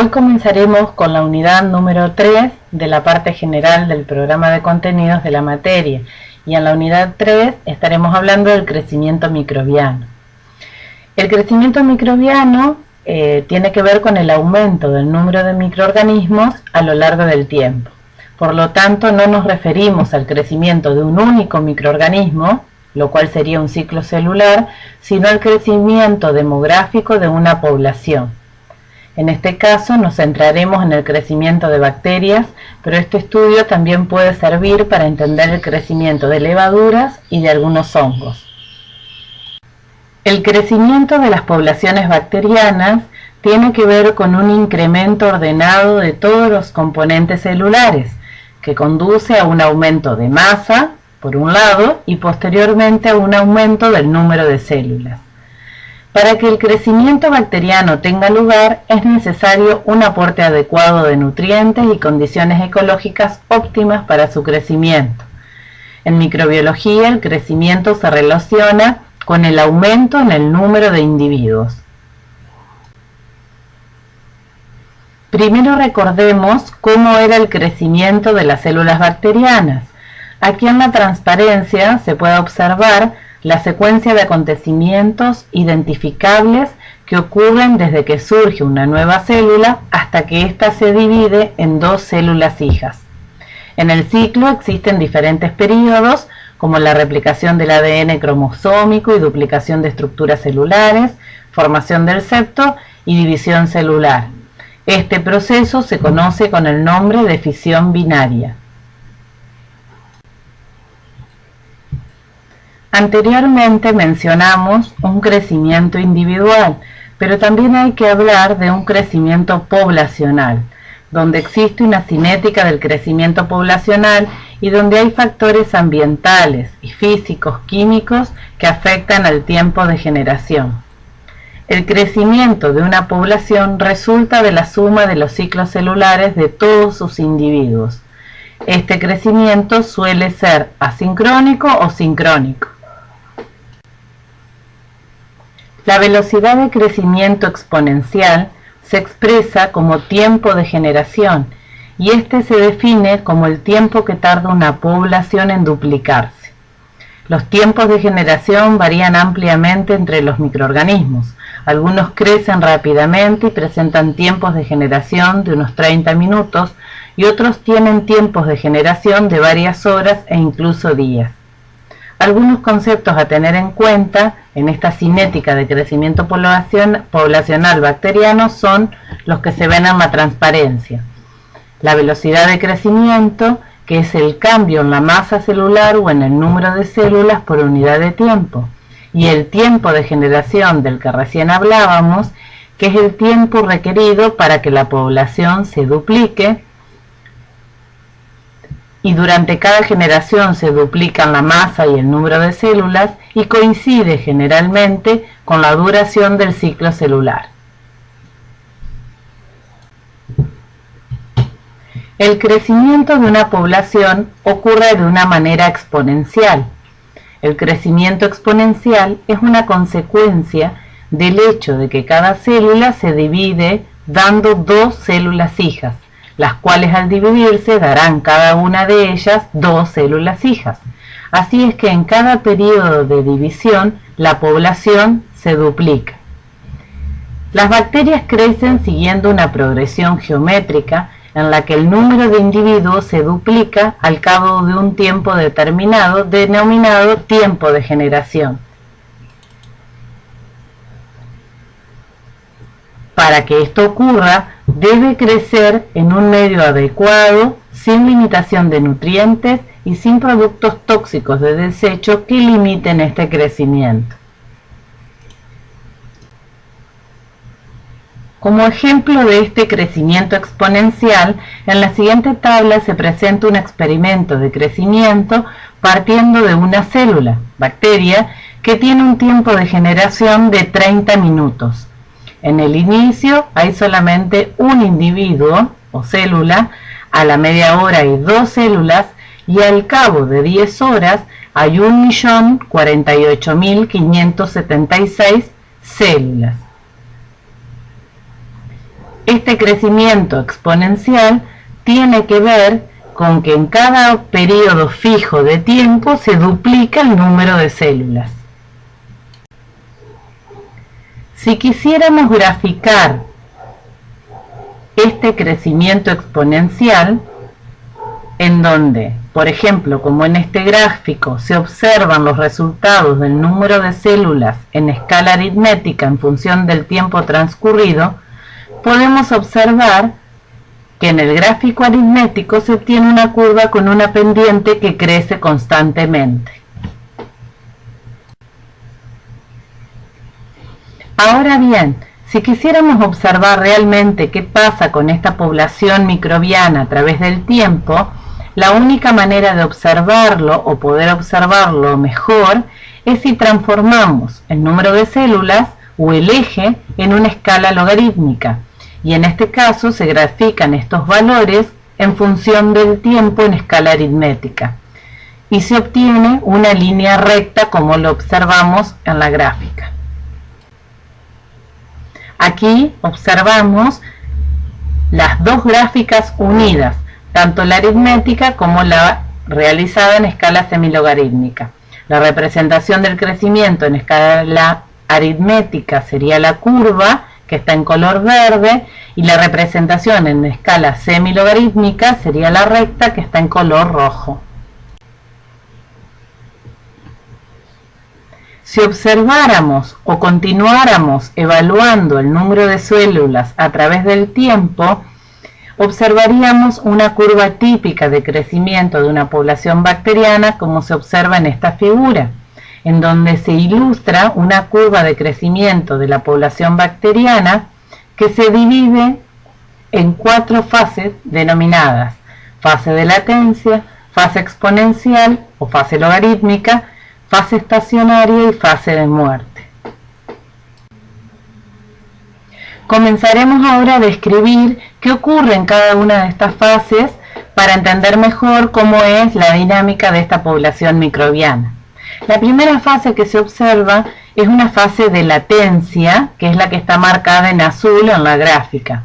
Hoy comenzaremos con la unidad número 3 de la parte general del programa de contenidos de la materia y en la unidad 3 estaremos hablando del crecimiento microbiano. El crecimiento microbiano eh, tiene que ver con el aumento del número de microorganismos a lo largo del tiempo. Por lo tanto, no nos referimos al crecimiento de un único microorganismo, lo cual sería un ciclo celular, sino al crecimiento demográfico de una población. En este caso nos centraremos en el crecimiento de bacterias, pero este estudio también puede servir para entender el crecimiento de levaduras y de algunos hongos. El crecimiento de las poblaciones bacterianas tiene que ver con un incremento ordenado de todos los componentes celulares, que conduce a un aumento de masa, por un lado, y posteriormente a un aumento del número de células. Para que el crecimiento bacteriano tenga lugar es necesario un aporte adecuado de nutrientes y condiciones ecológicas óptimas para su crecimiento. En microbiología el crecimiento se relaciona con el aumento en el número de individuos. Primero recordemos cómo era el crecimiento de las células bacterianas. Aquí en la transparencia se puede observar la secuencia de acontecimientos identificables que ocurren desde que surge una nueva célula hasta que ésta se divide en dos células hijas. En el ciclo existen diferentes periodos como la replicación del ADN cromosómico y duplicación de estructuras celulares, formación del septo y división celular. Este proceso se conoce con el nombre de fisión binaria. Anteriormente mencionamos un crecimiento individual, pero también hay que hablar de un crecimiento poblacional, donde existe una cinética del crecimiento poblacional y donde hay factores ambientales y físicos químicos que afectan al tiempo de generación. El crecimiento de una población resulta de la suma de los ciclos celulares de todos sus individuos. Este crecimiento suele ser asincrónico o sincrónico. La velocidad de crecimiento exponencial se expresa como tiempo de generación y este se define como el tiempo que tarda una población en duplicarse. Los tiempos de generación varían ampliamente entre los microorganismos. Algunos crecen rápidamente y presentan tiempos de generación de unos 30 minutos y otros tienen tiempos de generación de varias horas e incluso días. Algunos conceptos a tener en cuenta en esta cinética de crecimiento poblacional bacteriano son los que se ven en la transparencia. La velocidad de crecimiento, que es el cambio en la masa celular o en el número de células por unidad de tiempo. Y el tiempo de generación del que recién hablábamos, que es el tiempo requerido para que la población se duplique y durante cada generación se duplican la masa y el número de células y coincide generalmente con la duración del ciclo celular. El crecimiento de una población ocurre de una manera exponencial. El crecimiento exponencial es una consecuencia del hecho de que cada célula se divide dando dos células hijas las cuales al dividirse darán cada una de ellas dos células hijas. Así es que en cada periodo de división la población se duplica. Las bacterias crecen siguiendo una progresión geométrica en la que el número de individuos se duplica al cabo de un tiempo determinado denominado tiempo de generación. Para que esto ocurra, debe crecer en un medio adecuado, sin limitación de nutrientes y sin productos tóxicos de desecho que limiten este crecimiento. Como ejemplo de este crecimiento exponencial, en la siguiente tabla se presenta un experimento de crecimiento partiendo de una célula, bacteria, que tiene un tiempo de generación de 30 minutos. En el inicio hay solamente un individuo o célula, a la media hora hay dos células y al cabo de 10 horas hay 1.048.576 células. Este crecimiento exponencial tiene que ver con que en cada periodo fijo de tiempo se duplica el número de células. Si quisiéramos graficar este crecimiento exponencial, en donde, por ejemplo, como en este gráfico, se observan los resultados del número de células en escala aritmética en función del tiempo transcurrido, podemos observar que en el gráfico aritmético se obtiene una curva con una pendiente que crece constantemente. Ahora bien, si quisiéramos observar realmente qué pasa con esta población microbiana a través del tiempo, la única manera de observarlo o poder observarlo mejor es si transformamos el número de células o el eje en una escala logarítmica y en este caso se grafican estos valores en función del tiempo en escala aritmética y se obtiene una línea recta como lo observamos en la gráfica. Aquí observamos las dos gráficas unidas, tanto la aritmética como la realizada en escala semilogarítmica. La representación del crecimiento en escala aritmética sería la curva que está en color verde, y la representación en escala semilogarítmica sería la recta que está en color rojo. Si observáramos o continuáramos evaluando el número de células a través del tiempo, observaríamos una curva típica de crecimiento de una población bacteriana como se observa en esta figura en donde se ilustra una curva de crecimiento de la población bacteriana que se divide en cuatro fases denominadas fase de latencia, fase exponencial o fase logarítmica, fase estacionaria y fase de muerte. Comenzaremos ahora a describir qué ocurre en cada una de estas fases para entender mejor cómo es la dinámica de esta población microbiana. La primera fase que se observa es una fase de latencia, que es la que está marcada en azul en la gráfica.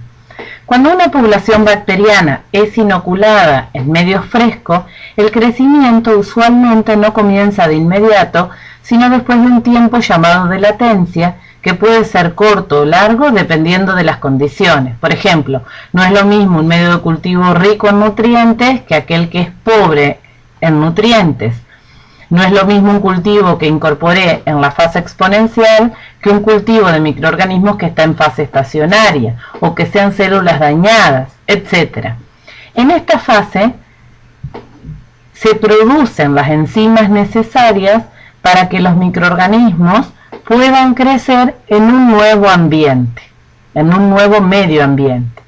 Cuando una población bacteriana es inoculada en medio fresco, el crecimiento usualmente no comienza de inmediato, sino después de un tiempo llamado de latencia, que puede ser corto o largo dependiendo de las condiciones. Por ejemplo, no es lo mismo un medio de cultivo rico en nutrientes que aquel que es pobre en nutrientes. No es lo mismo un cultivo que incorporé en la fase exponencial que un cultivo de microorganismos que está en fase estacionaria o que sean células dañadas, etc. En esta fase se producen las enzimas necesarias para que los microorganismos puedan crecer en un nuevo ambiente, en un nuevo medio ambiente.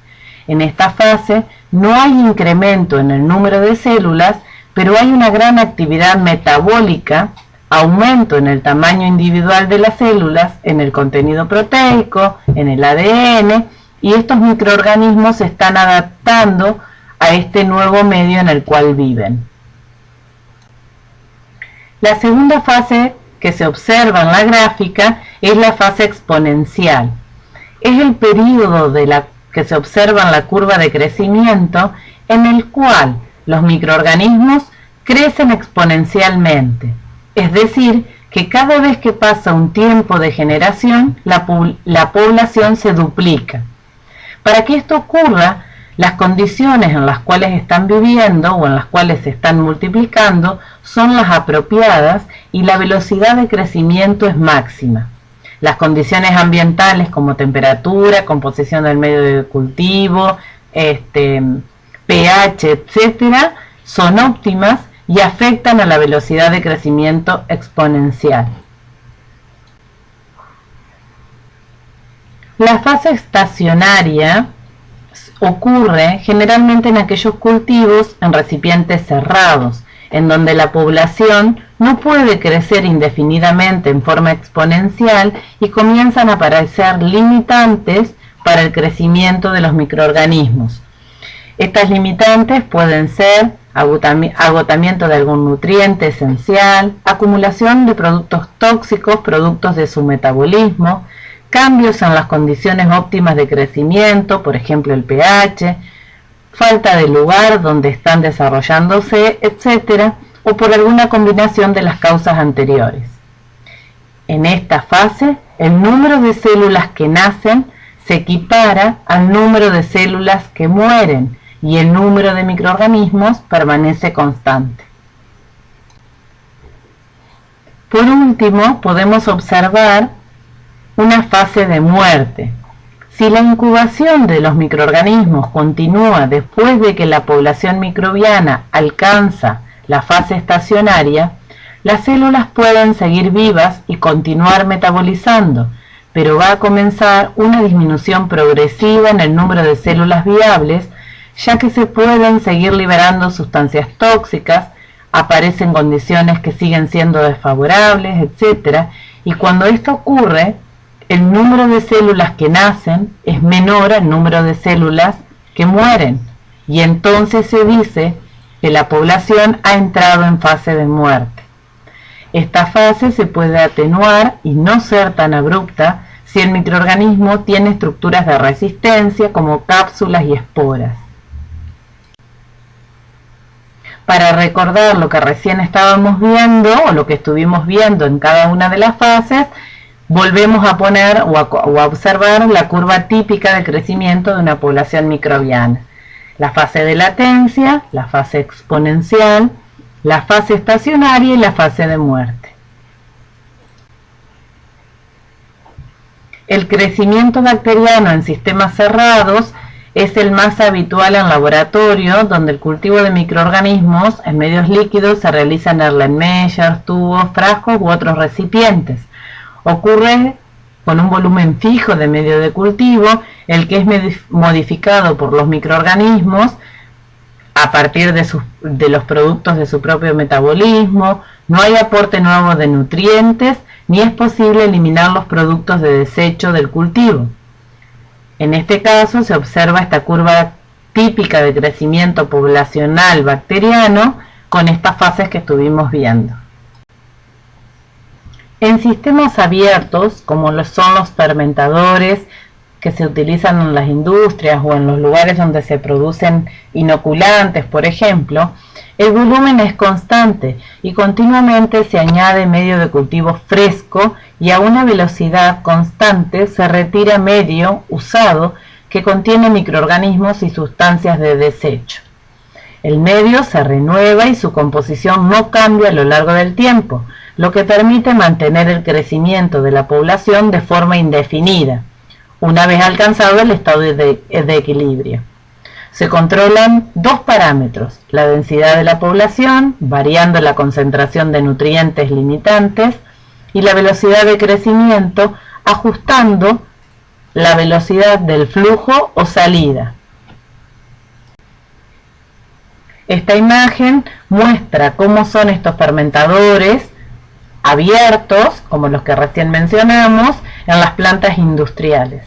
En esta fase no hay incremento en el número de células, pero hay una gran actividad metabólica, aumento en el tamaño individual de las células, en el contenido proteico, en el ADN, y estos microorganismos se están adaptando a este nuevo medio en el cual viven. La segunda fase que se observa en la gráfica es la fase exponencial. Es el periodo de la que se observa en la curva de crecimiento en el cual los microorganismos crecen exponencialmente, es decir, que cada vez que pasa un tiempo de generación, la, la, población se duplica. Para que esto ocurra, las condiciones en las cuales están viviendo o en las cuales se están multiplicando son las apropiadas y la velocidad de crecimiento es máxima. Las condiciones ambientales como temperatura, composición del medio de cultivo, este, pH, etcétera, son óptimas y afectan a la velocidad de crecimiento exponencial. La fase estacionaria ocurre generalmente en aquellos cultivos en recipientes cerrados, en donde la población no puede crecer indefinidamente en forma exponencial y comienzan a aparecer limitantes para el crecimiento de los microorganismos, estas limitantes pueden ser agotamiento de algún nutriente esencial, acumulación de productos tóxicos, productos de su metabolismo, cambios en las condiciones óptimas de crecimiento, por ejemplo el pH, falta de lugar donde están desarrollándose, etc., o por alguna combinación de las causas anteriores. En esta fase, el número de células que nacen se equipara al número de células que mueren y el número de microorganismos permanece constante. Por último, podemos observar una fase de muerte. Si la incubación de los microorganismos continúa después de que la población microbiana alcanza la fase estacionaria, las células pueden seguir vivas y continuar metabolizando, pero va a comenzar una disminución progresiva en el número de células viables, ya que se pueden seguir liberando sustancias tóxicas, aparecen condiciones que siguen siendo desfavorables, etc. Y cuando esto ocurre, el número de células que nacen es menor al número de células que mueren. Y entonces se dice que la población ha entrado en fase de muerte. Esta fase se puede atenuar y no ser tan abrupta si el microorganismo tiene estructuras de resistencia como cápsulas y esporas. Para recordar lo que recién estábamos viendo o lo que estuvimos viendo en cada una de las fases, volvemos a poner o a, observar la curva típica de crecimiento de una población microbiana la fase de latencia, la fase exponencial, la fase estacionaria y la fase de muerte. El crecimiento bacteriano en sistemas cerrados es el más habitual en laboratorio, donde el cultivo de microorganismos en medios líquidos se realiza en Erlenmeyer, tubos, frascos u otros recipientes. Ocurre con un volumen fijo de medio de cultivo, el que es modificado por los microorganismos a partir de, de los productos de su propio metabolismo, no hay aporte nuevo de nutrientes, ni es posible eliminar los productos de desecho del cultivo. En este caso se observa esta curva típica de crecimiento poblacional bacteriano con estas fases que estuvimos viendo. En sistemas abiertos, como son los fermentadores que se utilizan en las industrias o en los lugares donde se producen inoculantes, por ejemplo, el volumen es constante y continuamente se añade medio de cultivo fresco y a una velocidad constante se retira medio usado que contiene microorganismos y sustancias de desecho. El medio se renueva y su composición no cambia a lo largo del tiempo, lo que permite mantener el crecimiento de la población de forma indefinida, una vez alcanzado el estado de, equilibrio. Se controlan dos parámetros, la densidad de la población, variando la concentración de nutrientes limitantes, y la velocidad de crecimiento, ajustando la velocidad del flujo o salida. Esta imagen muestra cómo son estos fermentadores abiertos, como los que recién mencionamos, en las plantas industriales.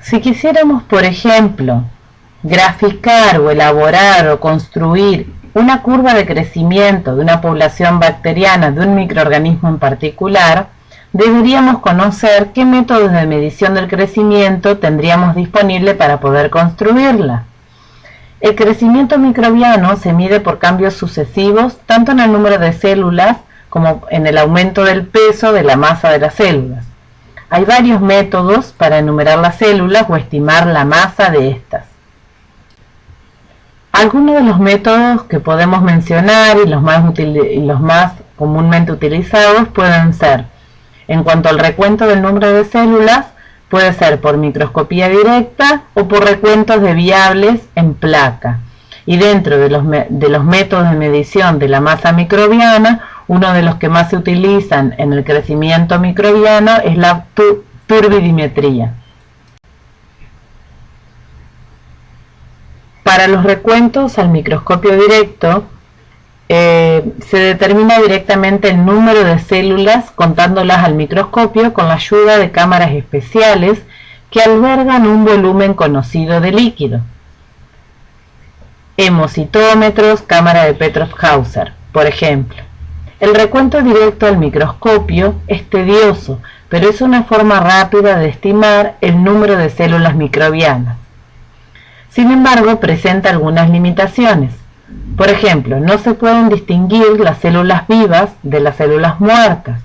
Si quisiéramos, por ejemplo, graficar o elaborar o construir una curva de crecimiento de una población bacteriana de un microorganismo en particular, deberíamos conocer qué métodos de medición del crecimiento tendríamos disponible para poder construirla. El crecimiento microbiano se mide por cambios sucesivos tanto en el número de células como en el aumento del peso de la masa de las células. Hay varios métodos para enumerar las células o estimar la masa de estas. Algunos de los métodos que podemos mencionar y los más, y los más comúnmente utilizados pueden ser, en cuanto al recuento del número de células, Puede ser por microscopía directa o por recuentos de viables en placa. Y dentro de los, de los métodos de medición de la masa microbiana, uno de los que más se utilizan en el crecimiento microbiano es la turbidimetría. Para los recuentos al microscopio directo, eh, se determina directamente el número de células contándolas al microscopio con la ayuda de cámaras especiales que albergan un volumen conocido de líquido. Hemocitómetros, cámara de Petroff-Hauser, por ejemplo. El recuento directo al microscopio es tedioso, pero es una forma rápida de estimar el número de células microbianas. Sin embargo, presenta algunas limitaciones. Por ejemplo, no se pueden distinguir las células vivas de las células muertas.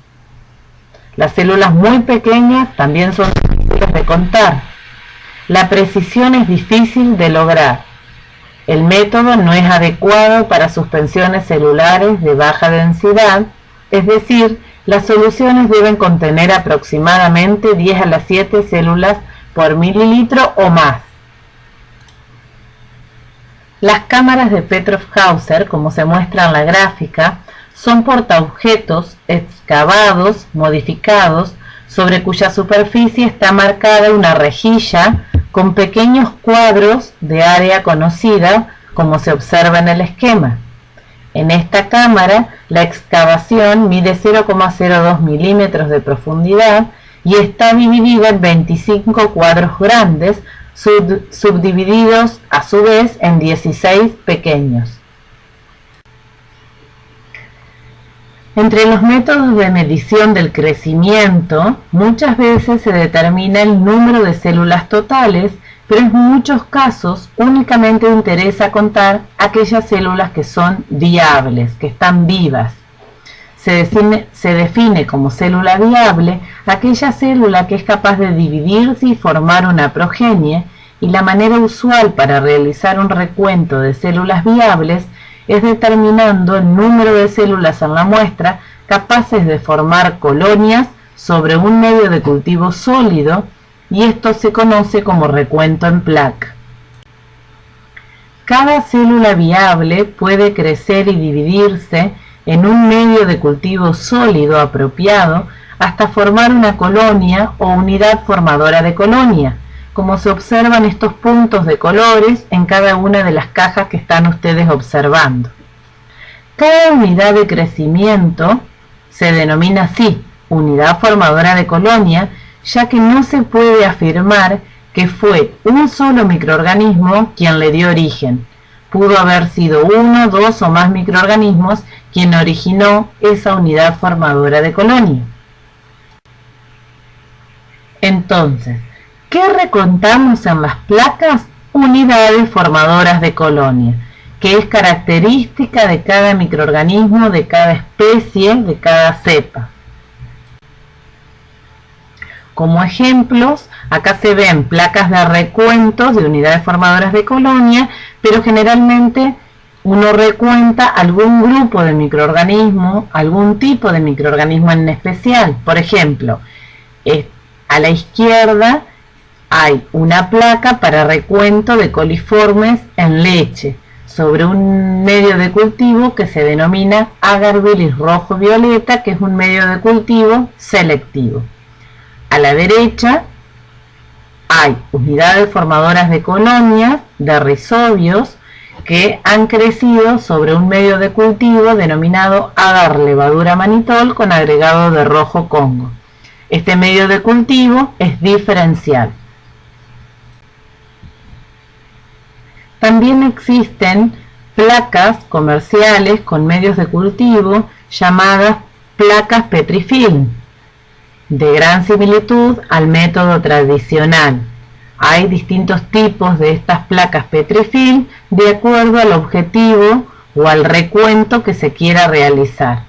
Las células muy pequeñas también son difíciles de contar. La precisión es difícil de lograr. El método no es adecuado para suspensiones celulares de baja densidad, es decir, las soluciones deben contener aproximadamente 10 a las 7 células por mililitro o más. Las cámaras de Petrov-Hauser, como se muestra en la gráfica, son portaobjetos excavados, modificados, sobre cuya superficie está marcada una rejilla con pequeños cuadros de área conocida, como se observa en el esquema. En esta cámara, la excavación mide 0,02 milímetros de profundidad y está dividida en 25 cuadros grandes, subdivididos a su vez en 16 pequeños. Entre los métodos de medición del crecimiento, muchas veces se determina el número de células totales, pero en muchos casos únicamente interesa contar aquellas células que son viables, que están vivas. Se define, como célula viable aquella célula que es capaz de dividirse y formar una progenie, y la manera usual para realizar un recuento de células viables es determinando el número de células en la muestra capaces de formar colonias sobre un medio de cultivo sólido y esto se conoce como recuento en placa. Cada célula viable puede crecer y dividirse en un medio de cultivo sólido apropiado hasta formar una colonia o unidad formadora de colonia, como se observan estos puntos de colores en cada una de las cajas que están ustedes observando. Cada unidad de crecimiento se denomina así, unidad formadora de colonia, ya que no se puede afirmar que fue un solo microorganismo quien le dio origen. Pudo haber sido uno, dos o más microorganismos quien originó esa unidad formadora de colonia. Entonces, ¿Qué recontamos en las placas? Unidades formadoras de colonia, que es característica de cada microorganismo, de cada especie, de cada cepa. Como ejemplos, acá se ven placas de recuentos de unidades formadoras de colonia, pero generalmente uno recuenta algún grupo de microorganismo, algún tipo de microorganismo en especial. Por ejemplo, a la izquierda hay una placa para recuento de coliformes en leche sobre un medio de cultivo que se denomina agarbilis rojo-violeta, que es un medio de cultivo selectivo. A la derecha hay unidades formadoras de colonias de rizobios que han crecido sobre un medio de cultivo denominado agar levadura manitol con agregado de rojo congo. Este medio de cultivo es diferencial. También existen placas comerciales con medios de cultivo llamadas placas Petrifilm, de gran similitud al método tradicional. Hay distintos tipos de estas placas Petrifilm de acuerdo al objetivo o al recuento que se quiera realizar.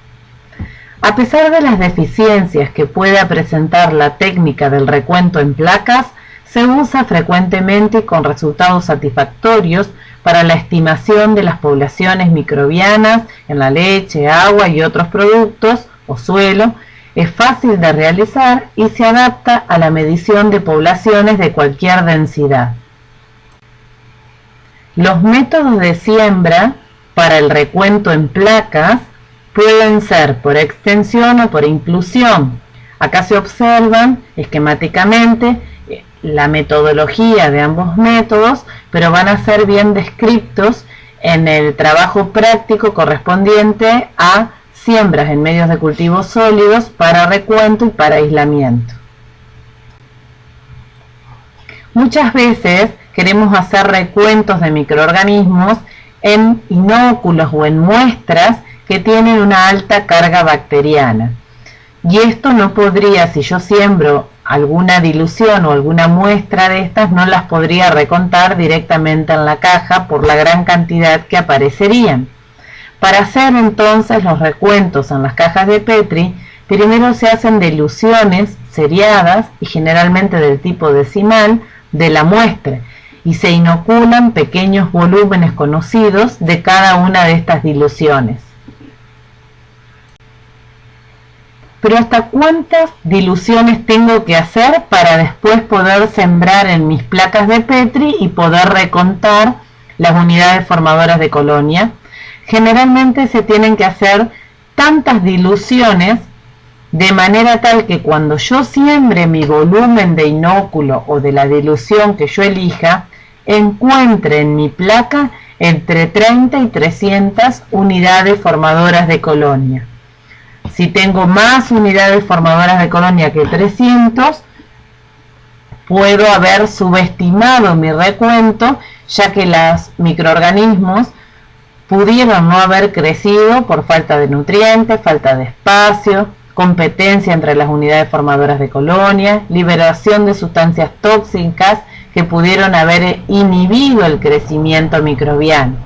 A pesar de las deficiencias que pueda presentar la técnica del recuento en placas, se usa frecuentemente y con resultados satisfactorios para la estimación de las poblaciones microbianas en la leche, agua y otros productos o suelo, es fácil de realizar y se adapta a la medición de poblaciones de cualquier densidad. Los métodos de siembra para el recuento en placas pueden ser por extensión o por inclusión. Acá se observan esquemáticamente la metodología de ambos métodos, pero van a ser bien descritos en el trabajo práctico correspondiente a siembras en medios de cultivo sólidos para recuento y para aislamiento. Muchas veces queremos hacer recuentos de microorganismos en inóculos o en muestras que tienen una alta carga bacteriana. Y esto no podría, si yo siembro alguna dilución o alguna muestra de estas, no las podría recontar directamente en la caja por la gran cantidad que aparecerían. Para hacer entonces los recuentos en las cajas de Petri, primero se hacen diluciones seriadas y generalmente del tipo decimal de la muestra y se inoculan pequeños volúmenes conocidos de cada una de estas diluciones. pero hasta cuántas diluciones tengo que hacer para después poder sembrar en mis placas de Petri y poder recontar las unidades formadoras de colonia. Generalmente se tienen que hacer tantas diluciones de manera tal que cuando yo siembre mi volumen de inóculo o de la dilución que yo elija, encuentre en mi placa entre 30 y 300 unidades formadoras de colonia. Si tengo más unidades formadoras de colonia que 300, puedo haber subestimado mi recuento, ya que los microorganismos pudieron no haber crecido por falta de nutrientes, falta de espacio, competencia entre las unidades formadoras de colonia, liberación de sustancias tóxicas que pudieron haber inhibido el crecimiento microbiano.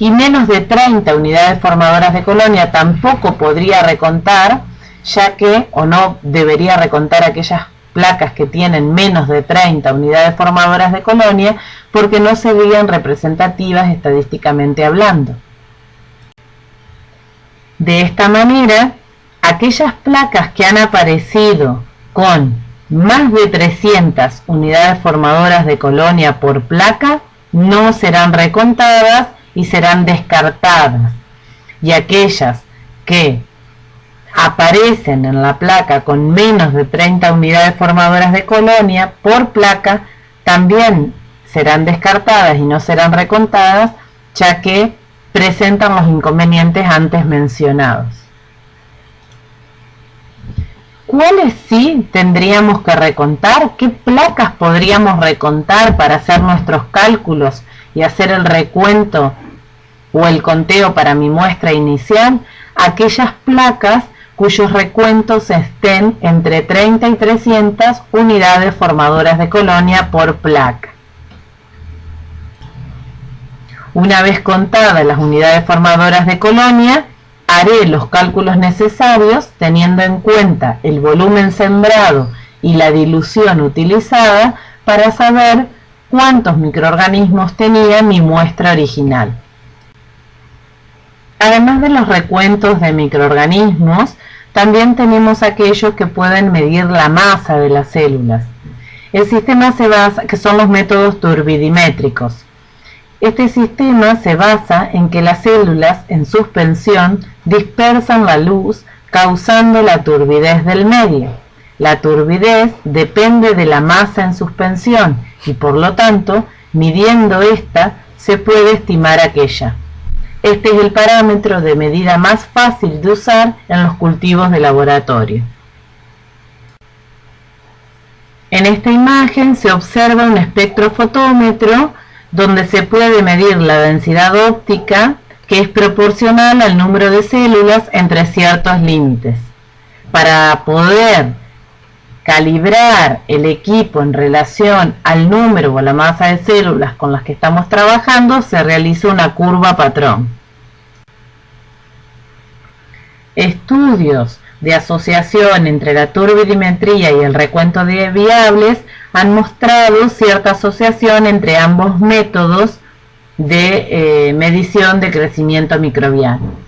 Y menos de 30 unidades formadoras de colonia tampoco podría recontar, ya que, o no debería recontar aquellas placas que tienen menos de 30 unidades formadoras de colonia, porque no serían representativas estadísticamente hablando. De esta manera, aquellas placas que han aparecido con más de 300 unidades formadoras de colonia por placa no serán recontadas y serán descartadas. Y aquellas que aparecen en la placa con menos de 30 unidades formadoras de colonia por placa también serán descartadas y no serán recontadas ya que presentan los inconvenientes antes mencionados. ¿Cuáles sí tendríamos que recontar? ¿Qué placas podríamos recontar para hacer nuestros cálculos y hacer el recuento o el conteo para mi muestra inicial aquellas placas cuyos recuentos estén entre 30 y 300 unidades formadoras de colonia por placa. Una vez contadas las unidades formadoras de colonia, haré los cálculos necesarios teniendo en cuenta el volumen sembrado y la dilución utilizada para saber cuántos microorganismos tenía mi muestra original. Además de los recuentos de microorganismos, también tenemos aquellos que pueden medir la masa de las células. El sistema se basa, que son los métodos turbidimétricos. Este sistema se basa en que las células en suspensión dispersan la luz causando la turbidez del medio. La turbidez depende de la masa en suspensión y por lo tanto, midiendo esta, se puede estimar aquella. Este es el parámetro de medida más fácil de usar en los cultivos de laboratorio. En esta imagen se observa un espectrofotómetro donde se puede medir la densidad óptica que es proporcional al número de células entre ciertos límites. Para poder calibrar el equipo en relación al número o la masa de células con las que estamos trabajando, se realiza una curva patrón. Estudios de asociación entre la turbidimetría y el recuento de viables han mostrado cierta asociación entre ambos métodos de eh, medición de crecimiento microbiano.